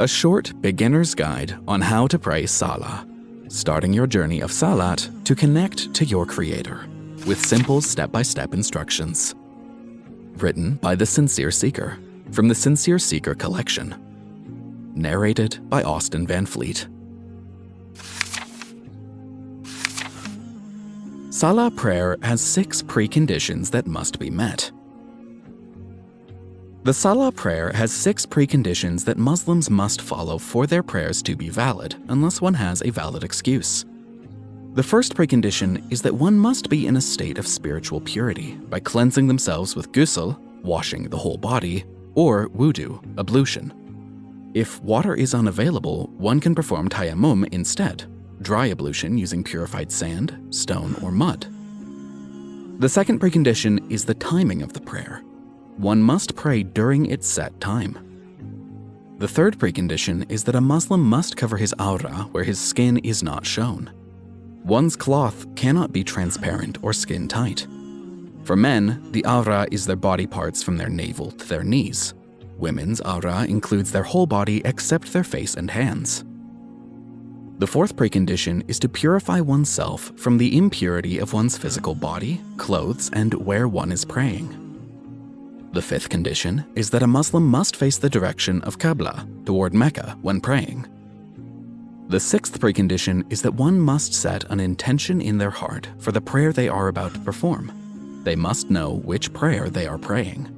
a short beginner's guide on how to pray Salah, starting your journey of Salat to connect to your Creator with simple step by step instructions. Written by The Sincere Seeker from the Sincere Seeker collection. Narrated by Austin Van Fleet. Salah prayer has six preconditions that must be met. The Salah prayer has six preconditions that Muslims must follow for their prayers to be valid, unless one has a valid excuse. The first precondition is that one must be in a state of spiritual purity by cleansing themselves with ghusl, washing the whole body, or wudu, ablution. If water is unavailable, one can perform tayammum instead, dry ablution using purified sand, stone, or mud. The second precondition is the timing of the prayer one must pray during its set time. The third precondition is that a Muslim must cover his awrah where his skin is not shown. One's cloth cannot be transparent or skin tight. For men, the awrah is their body parts from their navel to their knees. Women's awrah includes their whole body except their face and hands. The fourth precondition is to purify oneself from the impurity of one's physical body, clothes, and where one is praying. The fifth condition is that a Muslim must face the direction of Qibla toward Mecca when praying. The sixth precondition is that one must set an intention in their heart for the prayer they are about to perform. They must know which prayer they are praying.